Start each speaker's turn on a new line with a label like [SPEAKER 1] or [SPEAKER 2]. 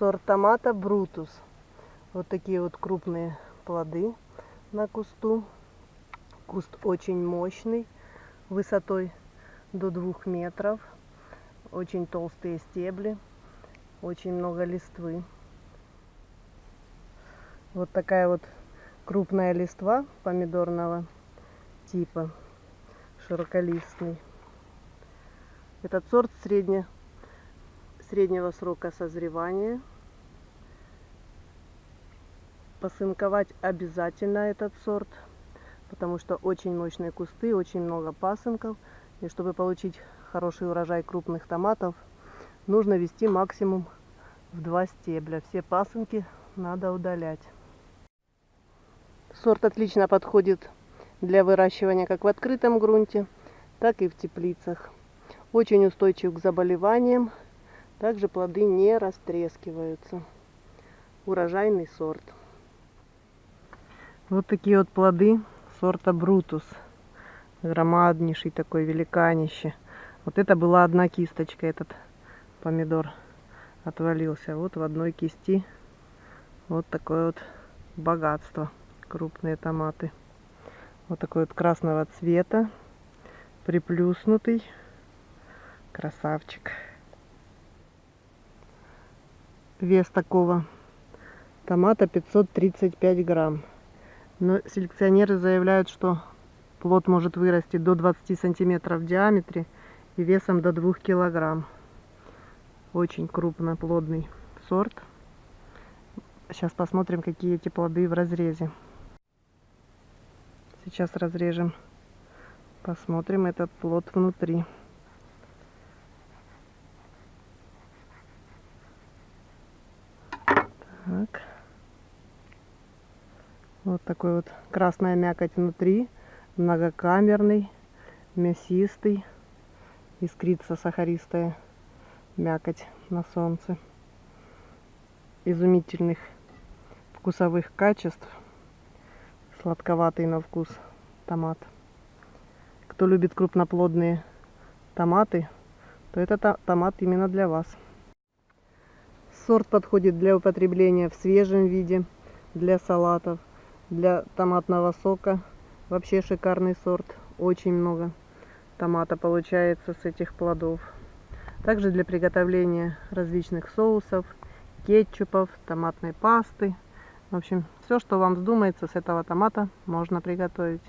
[SPEAKER 1] Сорт томата Брутус. Вот такие вот крупные плоды на кусту. Куст очень мощный, высотой до двух метров. Очень толстые стебли, очень много листвы. Вот такая вот крупная листва помидорного типа, широколистный. Этот сорт средне, среднего срока созревания. Посынковать обязательно этот сорт, потому что очень мощные кусты, очень много пасынков. И чтобы получить хороший урожай крупных томатов, нужно вести максимум в два стебля. Все пасынки надо удалять. Сорт отлично подходит для выращивания как в открытом грунте, так и в теплицах. Очень устойчив к заболеваниям. Также плоды не растрескиваются. Урожайный сорт. Вот такие вот плоды сорта Брутус. Громаднейший такой, великанище. Вот это была одна кисточка, этот помидор отвалился. Вот в одной кисти вот такое вот богатство крупные томаты. Вот такой вот красного цвета, приплюснутый. Красавчик. Вес такого томата 535 грамм. Но селекционеры заявляют, что плод может вырасти до 20 сантиметров в диаметре и весом до 2 килограмм. Очень крупноплодный сорт. Сейчас посмотрим, какие эти плоды в разрезе. Сейчас разрежем. Посмотрим этот плод внутри. Так. Вот такой вот красная мякоть внутри, многокамерный, мясистый, искрится сахаристая мякоть на солнце. Изумительных вкусовых качеств сладковатый на вкус томат. Кто любит крупноплодные томаты, то это томат именно для вас. Сорт подходит для употребления в свежем виде, для салатов, для томатного сока. Вообще шикарный сорт, очень много томата получается с этих плодов. Также для приготовления различных соусов, кетчупов, томатной пасты. В общем, все, что вам вздумается с этого томата, можно приготовить.